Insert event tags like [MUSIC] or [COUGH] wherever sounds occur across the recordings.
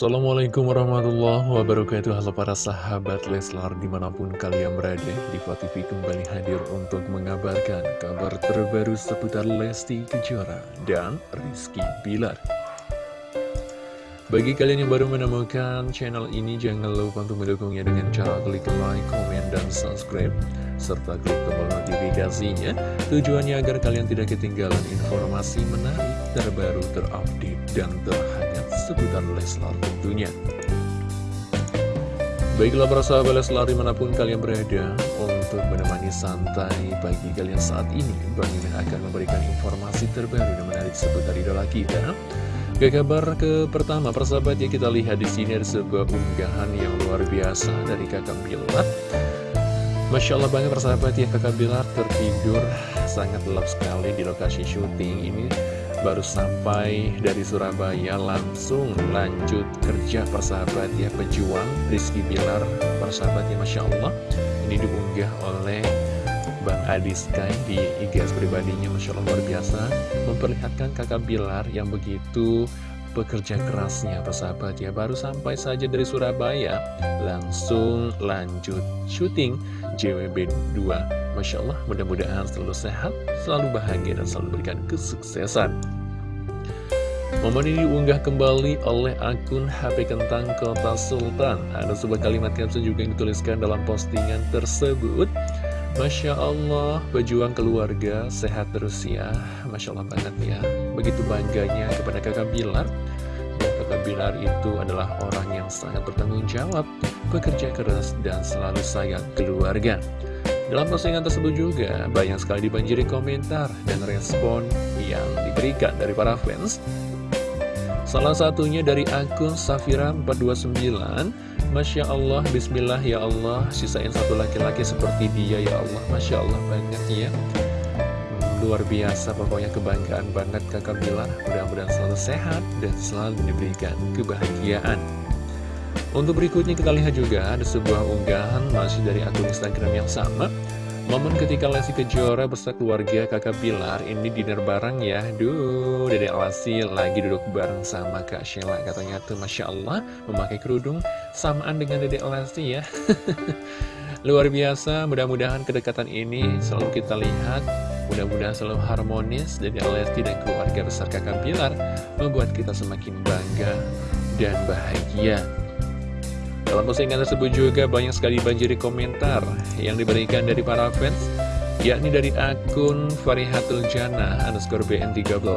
Assalamualaikum warahmatullahi wabarakatuh. Halo para sahabat Leslar di mana pun kalian berada Diva TV kembali hadir untuk mengabarkan kabar terbaru seputar Lesti Kejora dan Rizky Bilar. Bagi kalian yang baru menemukan channel ini jangan lupa untuk mendukungnya dengan cara klik like, komen, dan subscribe serta klik tombol notifikasinya. Tujuannya agar kalian tidak ketinggalan informasi menarik, terbaru, terupdate, dan terhangat seputar Leslar tentunya. Baiklah para sahabat Leslar di mana pun kalian berada untuk menemani santai pagi kalian saat ini Bang Mimin akan memberikan informasi terbaru dan menarik seputar idola kita. Ke kabar ke pertama persahabat ya kita lihat di sini ada sebuah unggahan yang luar biasa dari kakak Bilar. Masya Allah banget persahabat ya kakak Bilar tertidur sangat lelap sekali di lokasi syuting ini baru sampai dari Surabaya langsung lanjut kerja persahabat ya pejuang Rizky Bilar persahabat ya Masya Allah. Ini diunggah oleh Bang Adi Sky di IGS pribadinya Masya Allah luar biasa. Memperlihatkan kakak Bilar yang begitu pekerja kerasnya persahabat ya. Baru sampai saja dari Surabaya langsung lanjut syuting JWB 2 Masya Allah, mudah-mudahan selalu sehat, selalu bahagia, dan selalu berikan kesuksesan. Momen ini diunggah kembali oleh akun HP Kentang Kota Sultan. Ada sebuah kalimat caption juga yang dituliskan dalam postingan tersebut. Masya Allah, pejuang keluarga, sehat terus ya. Masya Allah banget ya. Begitu bangganya kepada kakak Bilar. Dan kakak Bilar itu adalah orang yang sangat bertanggung jawab, bekerja keras, dan selalu sayang keluarga. Dalam postingan tersebut juga banyak sekali dibanjiri komentar dan respon yang diberikan dari para fans. Salah satunya dari akun Safira429 Masya Allah, Bismillah ya Allah Sisain satu laki-laki seperti dia ya Allah Masya Allah banget ya. Luar biasa pokoknya kebanggaan banget kakak Bilar Mudah-mudahan selalu sehat dan selalu diberikan kebahagiaan untuk berikutnya kita lihat juga ada sebuah unggahan masih dari akun Instagram yang sama. Momen ketika Lesti Kejora beserta keluarga kakak Bilar ini dinner bareng ya. Duh, Dede Lesti lagi duduk bareng sama Kak Sheila. Katanya tuh Masya Allah memakai kerudung samaan dengan Dede Lesti ya. [LAUGHS] Luar biasa, mudah-mudahan kedekatan ini selalu kita lihat. Mudah-mudahan selalu harmonis. Dede Lesti dan keluarga besar kakak Bilar Membuat kita semakin bangga dan bahagia dalam postingan tersebut juga banyak sekali banjiri komentar yang diberikan dari para fans, yakni dari akun Farihatul Jana underscore BN13.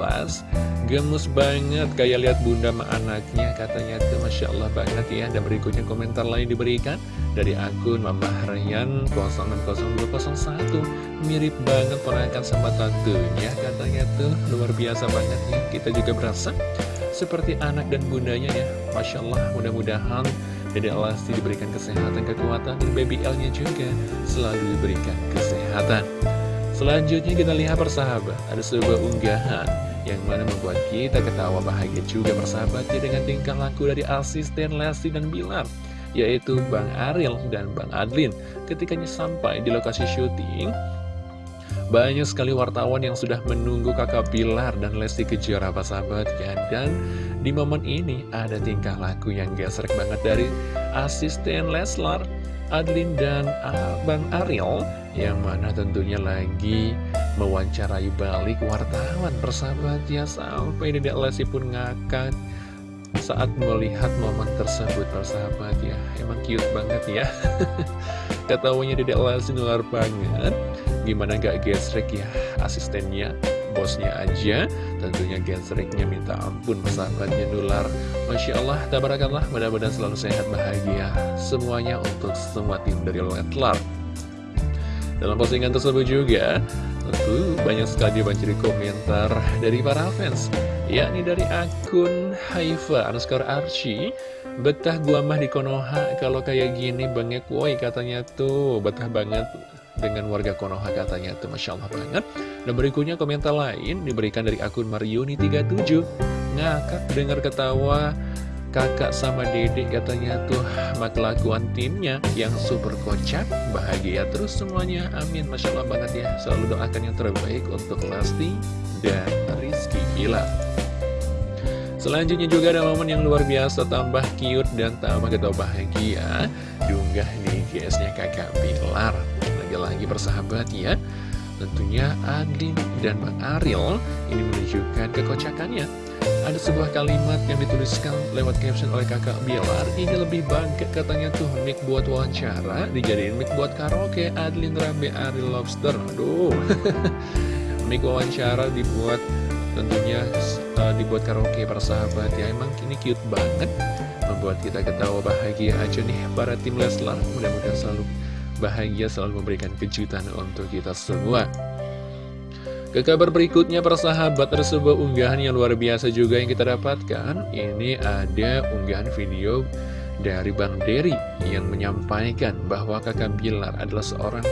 Gemus banget kayak lihat bunda sama anaknya katanya tuh Masya Allah banget ya. Dan berikutnya komentar lain diberikan dari akun Mamah Ryan 060201 Mirip banget ponakan sama tantunya katanya tuh. Luar biasa banget ya Kita juga berasa seperti anak dan bundanya ya. Masya Allah mudah-mudahan Dede Lesti diberikan kesehatan, kekuatan, dan baby L-nya juga selalu diberikan kesehatan. Selanjutnya kita lihat persahabat, ada sebuah unggahan yang mana membuat kita ketawa bahagia juga persahabatnya dengan tingkah laku dari asisten Lesti dan Bilar, yaitu Bang Ariel dan Bang Adlin. Ketikanya sampai di lokasi syuting, banyak sekali wartawan yang sudah menunggu kakak Bilar dan Lesti Kejora sahabat. Ya Dan di momen ini ada tingkah laku yang gesrek banget dari asisten Leslar, Adlin dan Abang Ariel Yang mana tentunya lagi mewawancarai balik wartawan persahabat ya Sampai Dedek Lesti pun ngakak saat melihat momen tersebut persahabat ya Emang cute banget ya. [LAUGHS] Ketawanya Dedek Lesti nular banget Gimana gak gesrek ya? Asistennya bosnya aja. Tentunya gesreknya minta ampun persahabatnya nular. Masya Allah, tabarakallah mudah-mudahan selalu sehat bahagia Semuanya untuk semua tim dari Letlar Dalam postingan tersebut juga Tentu banyak sekali banjiri komentar dari para fans yakni dari akun Haifa underscore Archie. Betah gua mah di Konoha kalau kayak gini bangnya woi katanya tuh. Betah banget dengan warga Konoha katanya. Tuh Masya Allah banget. Dan berikutnya komentar lain diberikan dari akun Mariuni37 Ngakak dengar ketawa kakak sama dedek katanya. Tuh kelakuan timnya yang super kocak. Bahagia terus semuanya. Amin. Masya Allah banget ya. Selalu doakan yang terbaik untuk Lesti dan Rizky Bilar Selanjutnya juga ada momen yang luar biasa. Tambah cute dan tambah kita bahagia. Diunggah di GS-nya kakak Bilar Lagi-lagi persahabat ya. Tentunya Adin dan Bang Ariel ini menunjukkan kekocakannya. Ada sebuah kalimat yang dituliskan lewat caption oleh kakak Bilar. Ini lebih bangkit katanya tuh mic buat wawancara Dijadiin mic buat karaoke. Adlin Rambe Ariel Lobster. Aduh. [LAUGHS] Mic wawancara dibuat tentunya uh, dibuat karaoke para sahabat ya. Emang ini cute banget. Membuat kita ketawa bahagia aja nih para tim Leslar. Mudah-mudahan selalu bahagia selalu memberikan kejutan untuk kita semua. Ke kabar berikutnya persahabat ada sebuah unggahan yang luar biasa juga yang kita dapatkan. Ini ada unggahan video dari Bang Dery yang menyampaikan bahwa kakak Bilar adalah seorang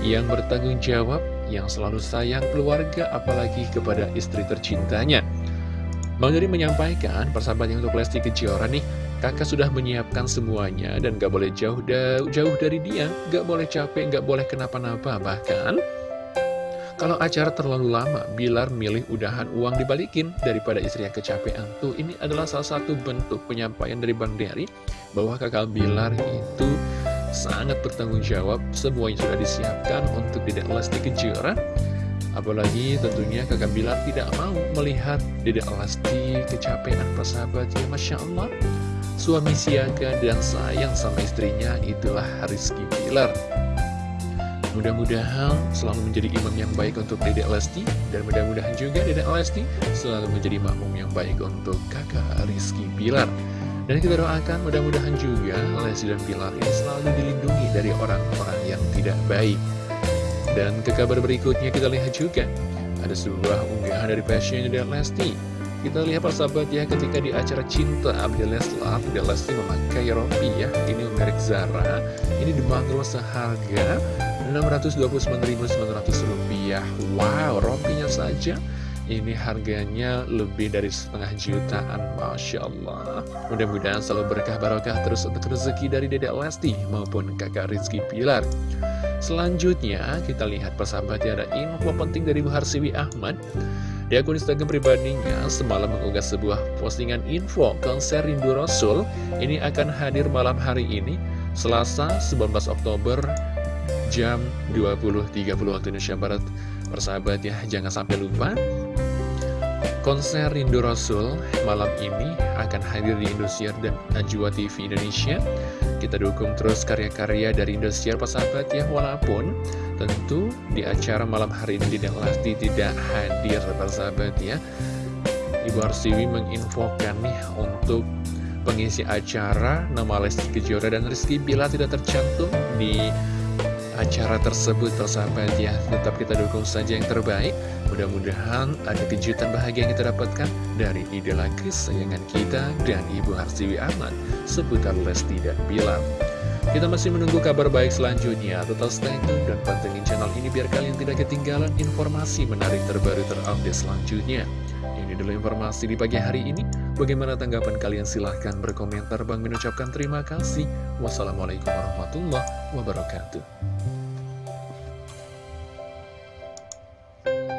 yang bertanggung jawab Yang selalu sayang keluarga apalagi kepada istri tercintanya. Bang Dery menyampaikan persahabat yang untuk Lesti Kejora nih Kakak sudah menyiapkan semuanya dan gak boleh jauh, jauh dari dia Gak boleh capek, gak boleh kenapa-napa Bahkan kalau acara terlalu lama, Bilar milih udahan uang dibalikin daripada istri yang kecapean. Tuh, ini adalah salah satu bentuk penyampaian dari Bang Dery bahwa kakak Bilar itu sangat bertanggung jawab. Semuanya sudah disiapkan untuk tidak Lesti Kejora. Apalagi tentunya kakak Bilar tidak mau melihat Dedek Lesti kecapean persahabat ya Masya Allah Suami siaga dan sayang sama istrinya itulah Rizky Bilar. Mudah-mudahan selalu menjadi imam yang baik untuk Dedek Lesti Dan mudah-mudahan juga Dedek Lesti selalu menjadi makmum yang baik untuk kakak Rizky Pilar Dan kita doakan mudah-mudahan juga Lesti dan Pilar ini selalu dilindungi dari orang-orang yang tidak baik. Dan ke kabar berikutnya kita lihat juga Ada sebuah unggahan dari passion Dedek Lesti kita lihat persahabat ya ketika di acara cinta Abdi Leslar, Abdi Lesti memakai rompi ya Ini merek Zara. Ini dibanderol seharga Rp629.900 Wow, rompinya saja. Ini harganya lebih dari setengah jutaan Masya Allah. Mudah-mudahan selalu berkah barokah terus untuk rezeki dari Dedek Lesti maupun kakak Rizky Pilar. Selanjutnya kita lihat persahabat ya ada info penting dari Bu Harsiwi Ahmad Di akun Instagram pribadinya semalam mengunggah sebuah postingan info konser Rindu Rasul. Ini akan hadir malam hari ini Selasa 19 Oktober jam 20.30 waktu Indonesia Barat. Persahabat ya, jangan sampai lupa Konser Rindu Rasul malam ini akan hadir di Indosiar dan Najwa TV Indonesia. Kita dukung terus karya-karya dari Indosiar persahabat ya Walaupun tentu di acara malam hari ini tidak Lesti tidak hadir persahabat ya. Ibu Arsiwi menginfokan nih untuk pengisi acara Nama Lesti Kejora dan Rizky Bila tidak tercantum di acara tersebut persahabat ya Tetap kita dukung saja yang terbaik. Mudah-mudahan ada kejutan bahagia yang kita dapatkan Dari idola kesayangan kita dan Ibu Harsiwi Ahmad Seputar Lesti dan Bilar. Kita masih menunggu kabar baik selanjutnya. Tetap stay tune dan pantengin channel ini Biar kalian tidak ketinggalan informasi menarik terbaru terupdate selanjutnya. Ini dulu informasi di pagi hari ini Bagaimana tanggapan kalian? Silahkan berkomentar. Bang mengucapkan terima kasih. Wassalamualaikum warahmatullahi wabarakatuh